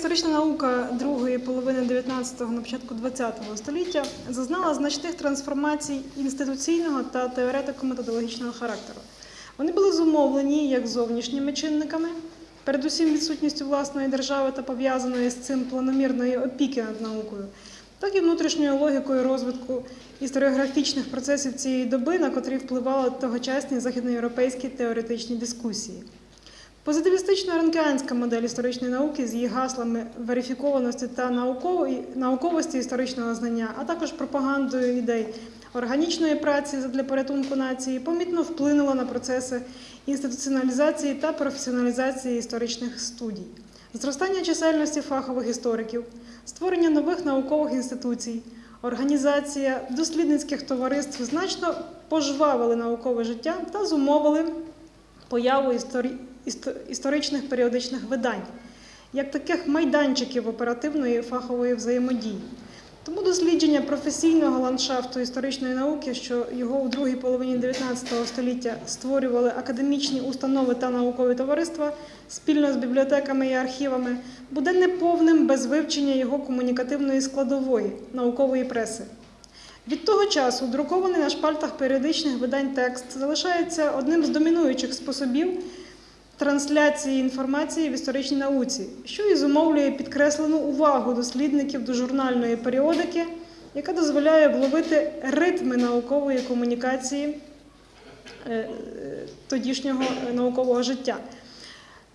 Історична наука другої половини 19-го, на початку 20-го століття зазнала значних трансформацій інституційного та теоретико-методологічного характеру. Вони були зумовлені як зовнішніми чинниками, передусім відсутністю власної держави та пов'язаної з цим планомірної опіки над наукою, так і внутрішньою логікою розвитку історіографічних процесів цієї доби, на котрі впливали тогочасні західноєвропейські теоретичні дискусії. Позитивістично-ранкіанська модель історичної науки з її гаслами верифікованості та науковості історичного знання, а також пропагандою ідей органічної праці для порятунку нації, помітно вплинула на процеси інституціоналізації та професіоналізації історичних студій, зростання чисельності фахових істориків, створення нових наукових інституцій, організація дослідницьких товариств значно пожвавили наукове життя та зумовили появу історі... істо- історичних періодичних видань, як таких майданчиків оперативної фахової взаємодії. Тому дослідження професійного ландшафту історичної науки, що його у другій половині 19 століття створювали академічні установи та наукові товариства спільно з бібліотеками і архівами, буде неповним без вивчення його комунікативної складової наукової преси. Від того часу друкований на шпальтах періодичних видань текст залишається одним з домінуючих способів трансляції інформації в історичній науці, що і зумовлює підкреслену увагу дослідників до журнальної періодики, яка дозволяє вловити ритми наукової комунікації е, е, тодішнього наукового життя.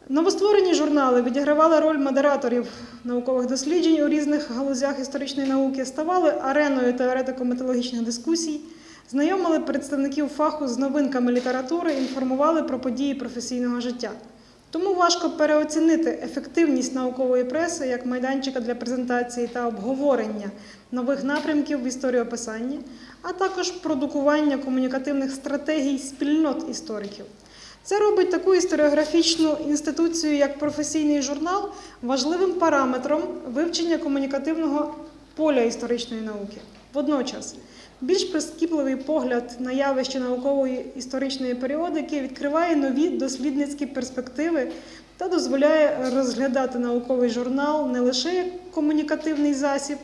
Новостворені журнали відігравали роль модераторів наукових досліджень у різних галузях історичної науки, ставали ареною теоретико-методологічних дискусій, знайомили представників фаху з новинками літератури, інформували про події професійного життя. Тому важко переоцінити ефективність наукової преси як майданчика для презентації та обговорення нових напрямків в історіописанні, а також продукування комунікативних стратегій спільнот істориків. Це робить таку історіографічну інституцію, як професійний журнал, важливим параметром вивчення комунікативного поля історичної науки. Водночас, більш прискіпливий погляд на явище наукової історичної періодики відкриває нові дослідницькі перспективи та дозволяє розглядати науковий журнал не лише як комунікативний засіб,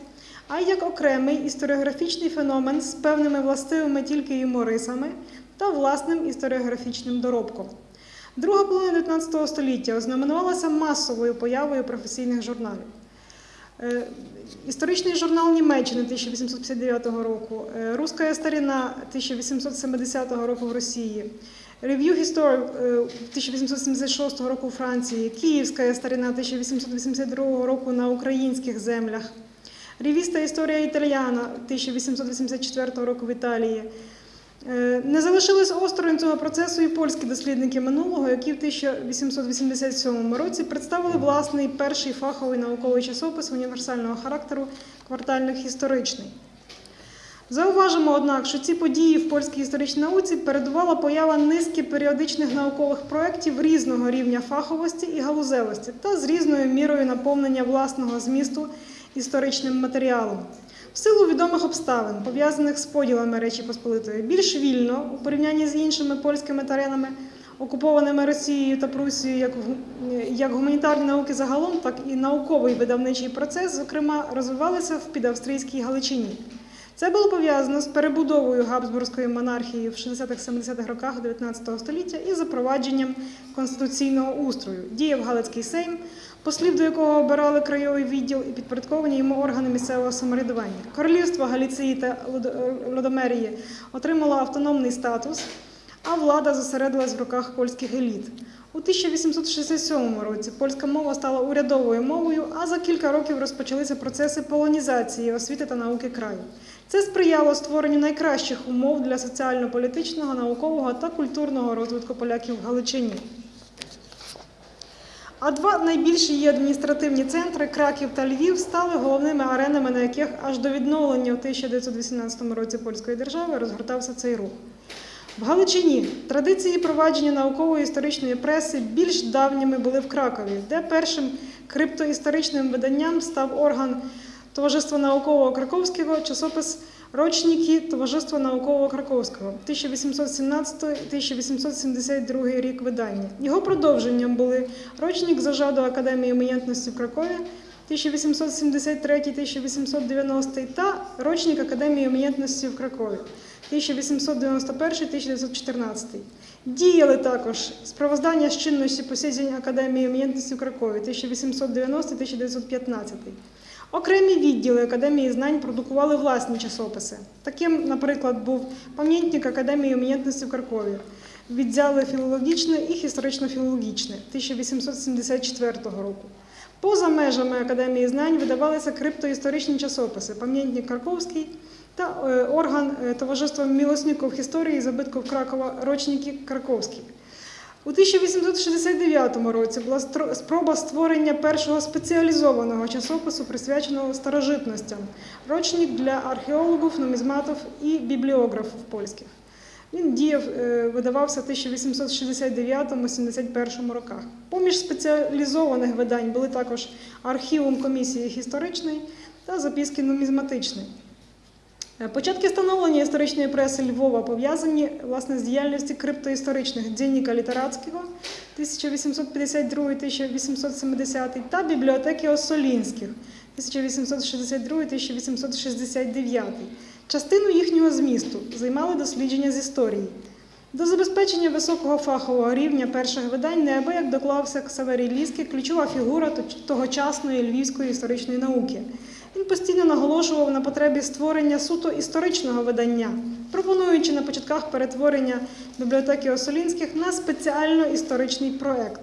а й як окремий історіографічний феномен з певними властивими тільки йому рисами та власним історіографічним доробком. Друга половина 19 століття ознаменувалася масовою появою професійних журналів. Е, Історичний журнал Німеччини 1859 року, е, Руська старина 1870 року в Росії, Review Historic е, 1876 року у Франції, Київська старина 1882 року на українських землях, Ревіста Історія Італіана 1884 року в Італії. Е, Не залишились осторонь цього процесу і польські дослідники минулого, які в 1887 році представили власний перший фаховий науковий часопис універсального характеру квартальних історичний. Зауважимо, однак, що ці події в польській історичній науці передувала поява низки періодичних наукових проєктів різного рівня фаховості і галузевості та з різною мірою наповнення власного змісту історичним матеріалом. В силу відомих обставин, пов'язаних з поділами Речі Посполитої, більш вільно у порівнянні з іншими польськими теренами, окупованими Росією та Прусією, як, як гуманітарні науки загалом, так і науковий видавничий процес, зокрема, розвивалися в підавстрійській Галичині. Це було пов'язано з перебудовою Габсбурзької монархії в 60-70-х роках 19 століття і запровадженням конституційного устрою. Діяв Галицький Сейм, послів до якого обирали краєвий відділ і підпорядковані йому органи місцевого самоврядування. Королівство Галіції та Лодомерії отримало автономний статус, а влада зосередилась в руках польських еліт. У 1867 році польська мова стала урядовою мовою, а за кілька років розпочалися процеси полонізації освіти та науки краю. Це сприяло створенню найкращих умов для соціально-політичного, наукового та культурного розвитку поляків в Галичині. А два найбільші її адміністративні центри Краків та Львів стали головними аренами, на яких аж до відновлення у 1918 році польської держави розгортався цей рух. В Галичині традиції провадження наукової історичної преси більш давніми були в Кракові, де першим криптоісторичним виданням став орган Товариства наукового Краковського часопис Рочники Товариства наукового Краковського 1817-1872 рік видання. Його продовженням були рочник зажаду Академії умінятності в Кракові 1873-1890 та рочник Академії умінятності в Кракові 1891-1914. Діяли також справоздання з чинності посідзень Академії умінятності в Кракові 1890-1915. Окремі відділи Академії знань продукували власні часописи. Таким, наприклад, був пам'ятник Академії умінятності в Кракові, відділи філологічне і історично-філологічне 1874 року. Поза межами Академії знань видавалися криптоісторичні часописи Пам'ятник Карповський та е, орган е, Товариства мілосників історії забитків Кракова Рочники Краковський. У 1869 році була спроба створення першого спеціалізованого часопису, присвяченого старожитностям, рочник для археологів, нумізматів і бібліографів польських. Він діяв, е, видавався в 1869-71 роках. Поміж спеціалізованих видань були також архівум комісії історичної та записки нумізматичної. Е, Початки становлення історичної преси Львова пов'язані власне з діяльністю криптоісторичних Дзінніка Літератського 1852-1870 та бібліотеки Осолінських 1862-1869. Частину їхнього змісту займали дослідження з історії. До забезпечення високого фахового рівня перших видань неабияк доклався Ксаверій Ліський, ключова фігура тогочасної львівської історичної науки. Він постійно наголошував на потребі створення суто історичного видання, пропонуючи на початках перетворення бібліотеки Осолінських на спеціально історичний проект.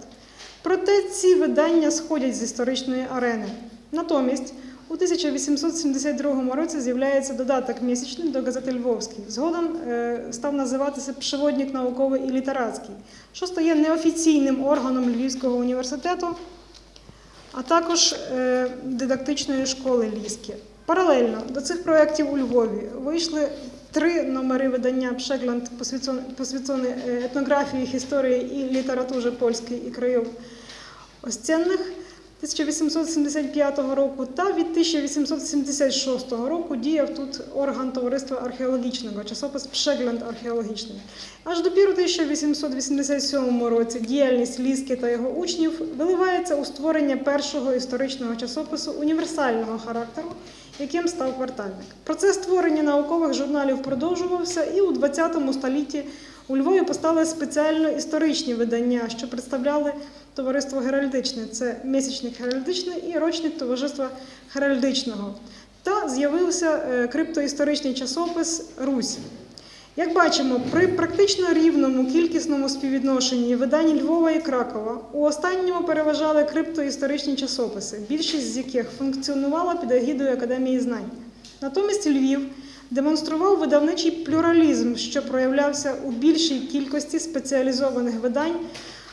Проте ці видання сходять з історичної арени. Натомість у 1872 році з'являється додаток місячний до газети Львовський. Згодом е, став називатися Пшеводник науковий і літератський, що стає неофіційним органом Львівського університету, а також е, дидактичної школи Ліски. Паралельно до цих проєктів у Львові вийшли три номери видання Пшегланд, посвящені е, етнографії, історії і літературі польської і країв Остянних 1875 року та від 1876 року діяв тут орган товариства археологічного, часопис Пшеглянд археологічний. Аж допіру 1887 році діяльність Ліски та його учнів виливається у створення першого історичного часопису універсального характеру, яким став квартальник. Процес створення наукових журналів продовжувався, і у 20 столітті у Львові постали спеціально історичні видання, що представляли товариство Геральдичне. Це місячник Геральдичний і рочник товариства Геральдичного. Та з'явився е, криптоісторичний часопис Русь. Як бачимо, при практично рівному кількісному співвідношенні видань Львова і Кракова у останньому переважали криптоісторичні часописи, більшість з яких функціонувала під егідою Академії знань. Натомість Львів демонстрував видавничий плюралізм, що проявлявся у більшій кількості спеціалізованих видань,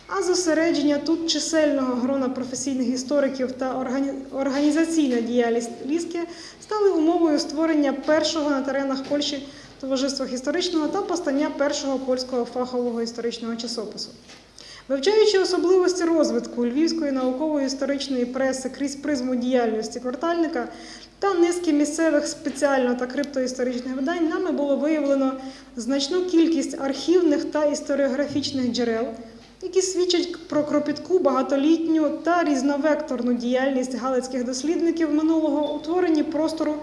а зосередження тут чисельного грона професійних істориків та органі- організаційна діяльність Ліски стали умовою створення першого на теренах Польщі товариства історичного та постання першого польського фахового історичного часопису. Вивчаючи особливості розвитку львівської наукової історичної преси крізь призму діяльності квартальника та низки місцевих спеціально та криптоісторичних видань, нами було виявлено значну кількість архівних та історіографічних джерел, які свідчать про кропітку, багатолітню та різновекторну діяльність галицьких дослідників минулого у творенні простору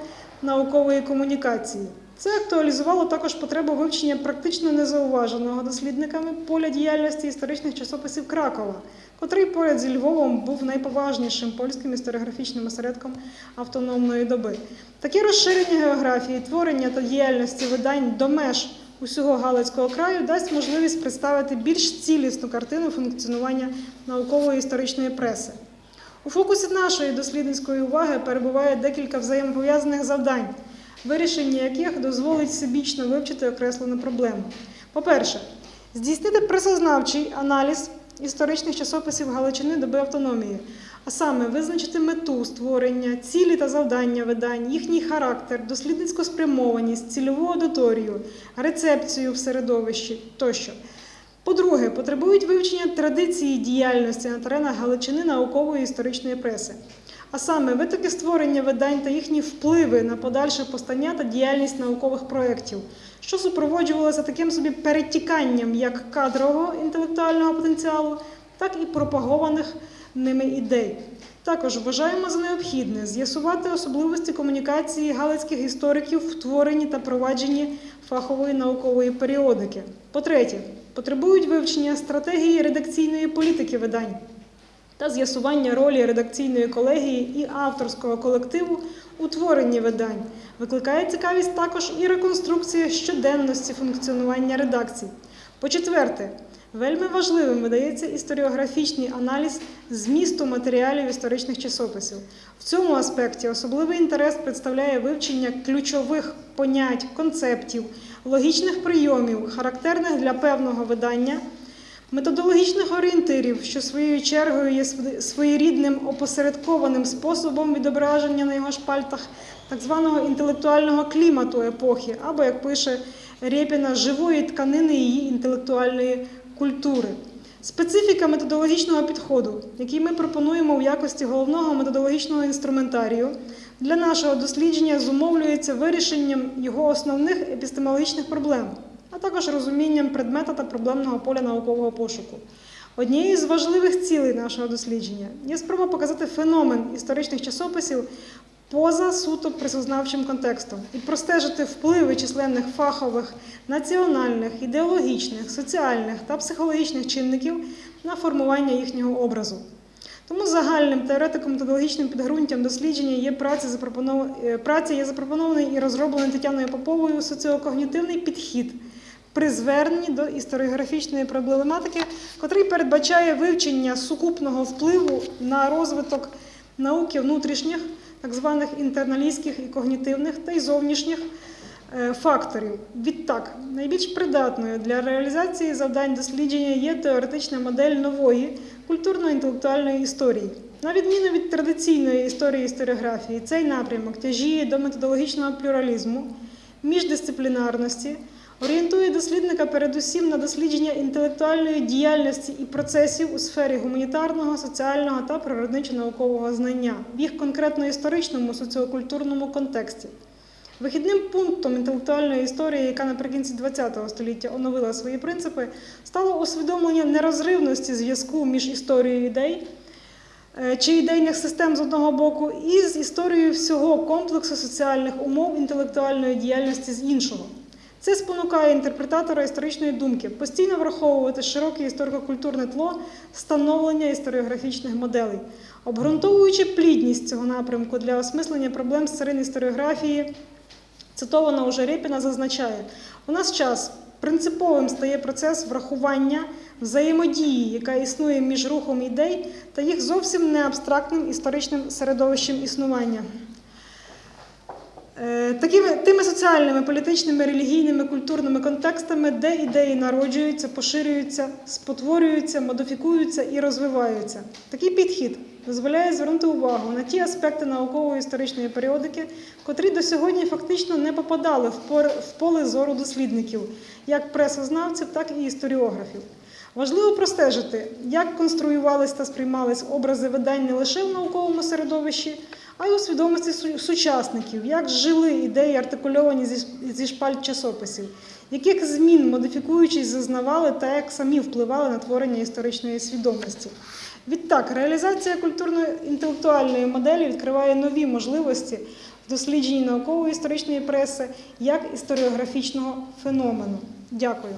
наукової комунікації. Це актуалізувало також потребу вивчення практично незауваженого дослідниками поля діяльності історичних часописів Кракова, котрий поряд зі Львовом був найповажнішим польським історіографічним осередком автономної доби. Таке розширення географії, творення та діяльності видань до меж усього Галицького краю дасть можливість представити більш цілісну картину функціонування наукової історичної преси. У фокусі нашої дослідницької уваги перебуває декілька взаємопов'язаних завдань, вирішення яких дозволить всебічно вивчити окреслену проблему. По-перше, здійснити пресознавчий аналіз історичних часописів Галичини доби автономії, а саме визначити мету створення, цілі та завдання видань, їхній характер, дослідницьку спрямованість, цільову аудиторію, рецепцію в середовищі тощо. По-друге, потребують вивчення традиції діяльності на теренах Галичини наукової історичної преси. а саме витоки створення видань та їхні впливи на подальше постання та діяльність наукових проєктів, що супроводжувалося таким собі перетіканням як кадрового інтелектуального потенціалу, так і пропагованих ними ідей. Також вважаємо за необхідне з'ясувати особливості комунікації галицьких істориків в творенні та провадженні фахової наукової періодики. По-третє, потребують вивчення стратегії редакційної політики видань та з'ясування ролі редакційної колегії і авторського колективу у творенні видань. Викликає цікавість також і реконструкція щоденності функціонування редакцій. По-четверте, вельми важливим видається історіографічний аналіз змісту матеріалів історичних часописів. В цьому аспекті особливий інтерес представляє вивчення ключових понять, концептів, логічних прийомів, характерних для певного видання. Методологічних орієнтирів, що своєю чергою є своєрідним опосередкованим способом відображення на його шпальтах так званого інтелектуального клімату епохи, або, як пише Рєпіна, живої тканини її інтелектуальної культури. Специфіка методологічного підходу, який ми пропонуємо в якості головного методологічного інструментарію, для нашого дослідження зумовлюється вирішенням його основних епістемологічних проблем також розумінням предмета та проблемного поля наукового пошуку. Однією з важливих цілей нашого дослідження є спроба показати феномен історичних часописів поза суто присознавчим контекстом і простежити впливи численних фахових, національних, ідеологічних, соціальних та психологічних чинників на формування їхнього образу. Тому загальним теоретико-методологічним підґрунтям дослідження є праця, запропонов... е, праця є запропонований і розроблений Тетяною Поповою соціокогнітивний підхід при зверненні до історіографічної проблематики, котрий передбачає вивчення сукупного впливу на розвиток науки внутрішніх, так званих інтерналістських і когнітивних та й зовнішніх е, факторів. Відтак, найбільш придатною для реалізації завдань дослідження є теоретична модель нової культурно-інтелектуальної історії. На відміну від традиційної історії історіографії, цей напрямок тяжіє до методологічного плюралізму, міждисциплінарності, орієнтує дослідника передусім на дослідження інтелектуальної діяльності і процесів у сфері гуманітарного, соціального та природничо-наукового знання в їх конкретно історичному соціокультурному контексті. Вихідним пунктом інтелектуальної історії, яка наприкінці ХХ століття оновила свої принципи, стало усвідомлення нерозривності зв'язку між історією ідей е, чи ідейних систем з одного боку і з історією всього комплексу соціальних умов інтелектуальної діяльності з іншого. Це спонукає інтерпретатора історичної думки постійно враховувати широке історико-культурне тло становлення історіографічних моделей, обґрунтовуючи плідність цього напрямку для осмислення проблем з царин історіографії. Цитована уже Рєпіна зазначає, у нас час принциповим стає процес врахування взаємодії, яка існує між рухом ідей та їх зовсім не абстрактним історичним середовищем існування. Е, Такими тими соціальними, політичними, релігійними, культурними контекстами, де ідеї народжуються, поширюються, спотворюються, модифікуються і розвиваються. Такий підхід дозволяє звернути увагу на ті аспекти наукової історичної періодики, котрі до сьогодні фактично не попадали в поле зору дослідників, як пресознавців, так і історіографів. Важливо простежити, як конструювались та сприймались образи видань не лише в науковому середовищі, а й у свідомості сучасників, як жили ідеї, артикульовані зі, шпальт часописів, яких змін, модифікуючись, зазнавали та як самі впливали на творення історичної свідомості. Відтак, реалізація культурно-інтелектуальної моделі відкриває нові можливості в дослідженні наукової історичної преси як історіографічного феномену. Дякую.